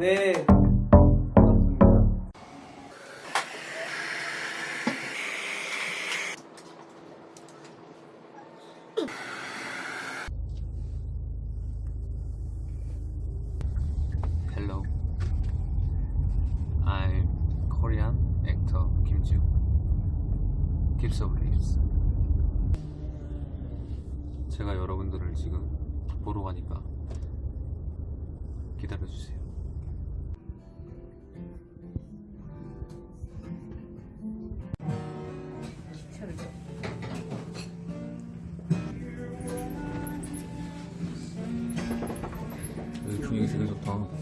네. Hello. I'm Korean actor Kim Joo. Tips of Lips. 제가 여러분들을 지금 보러 가니까 기다려주세요. 분위기 되게 좋다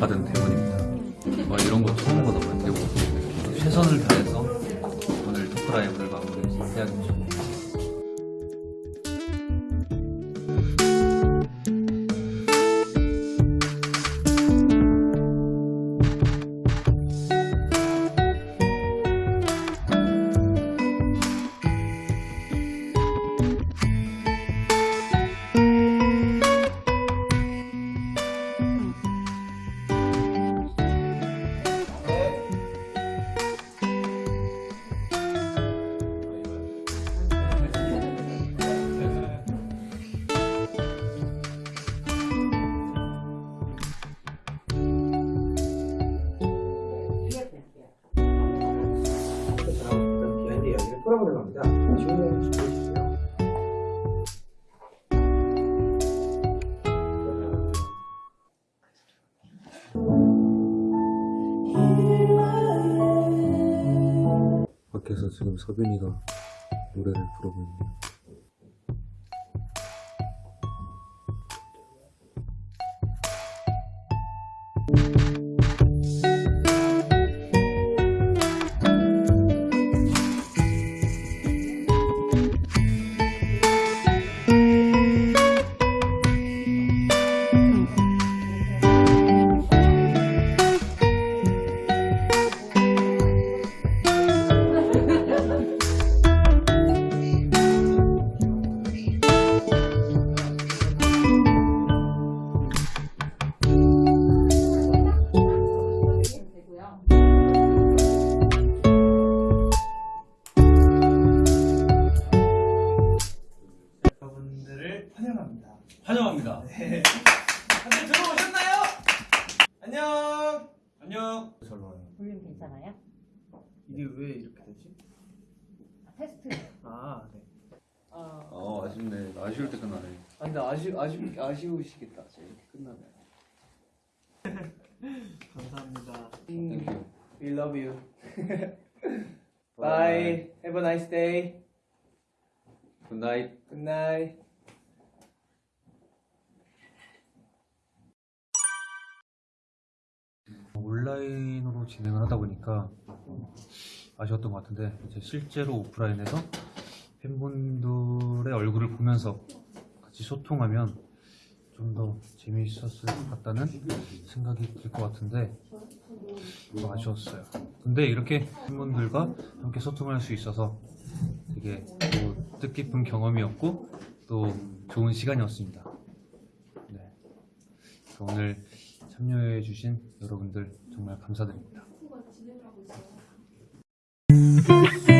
받은 대본입니다. 와 이런 거 처음 보다 대본 최선을 다해서 오늘 토크 라이브를 마무리해야겠죠. 비하인드 이야기를 풀어보려고 합니다. 질문 주세요. 밖에서 지금 서빈이가 노래를 부르고 있네요. 환영합니다. 네. 다들 들어오셨나요? 안녕. 안녕. 잘 나와요. 볼륨 괜찮아요? 이게 왜 이렇게 되지? 아, 테스트. 아, 네. 어, 아 아쉽네. 아쉬울 때 끝나네. 아, 근데 아쉬, 아쉬, 아쉬우시겠다. 이렇게 끝나면. 감사합니다. Thank you. We love you. Bye. Have a nice day. Good night. Good night. 온라인으로 진행을 하다 보니까 아쉬웠던 것 같은데 실제로 오프라인에서 팬분들의 얼굴을 보면서 같이 소통하면 좀 더 재미있었을 것 같다는 생각이 들 것 같은데 좀 아쉬웠어요. 근데 이렇게 팬분들과 함께 소통할 수 있어서 되게 또 뜻깊은 경험이었고 또 좋은 시간이었습니다. 네. 오늘 참여해 주신 여러분들 정말 감사드립니다.